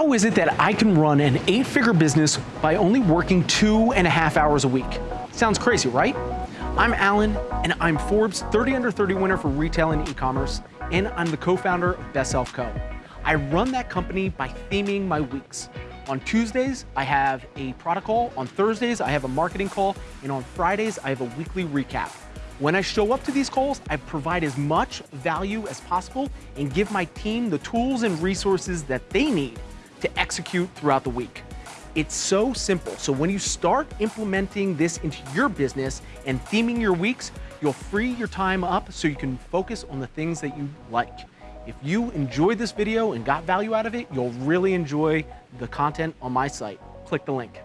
How is it that I can run an eight figure business by only working two and a half hours a week? Sounds crazy, right? I'm Allen, and I'm Forbes 30 Under 30 winner for retail and e-commerce, and I'm the co-founder of Best Self Co. I run that company by theming my weeks. On Tuesdays, I have a product call. On Thursdays, I have a marketing call. And on Fridays, I have a weekly recap. When I show up to these calls, I provide as much value as possible and give my team the tools and resources that they need to execute throughout the week. It's so simple. So when you start implementing this into your business and theming your weeks, you'll free your time up so you can focus on the things that you like. If you enjoyed this video and got value out of it, you'll really enjoy the content on my site. Click the link.